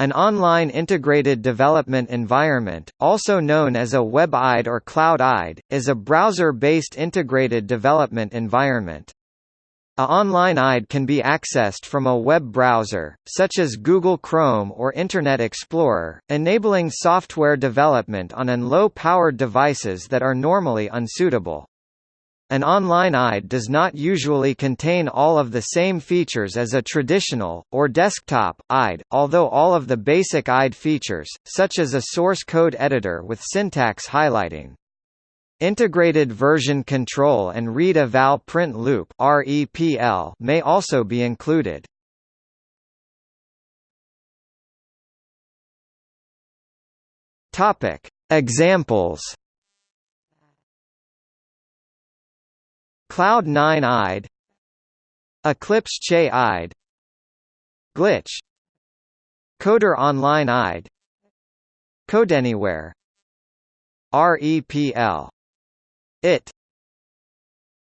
An online integrated development environment, also known as a WebIDE or CloudIDE, is a browser-based integrated development environment. A online IDE can be accessed from a web browser, such as Google Chrome or Internet Explorer, enabling software development on an low-powered devices that are normally unsuitable. An online IDE does not usually contain all of the same features as a traditional, or desktop, IDE, although all of the basic IDE features, such as a source code editor with syntax highlighting. Integrated version control and read-eval print loop may also be included. Examples Cloud 9 IDE Eclipse Che IDE Glitch Coder Online IDE CodeAnywhere REPL. IT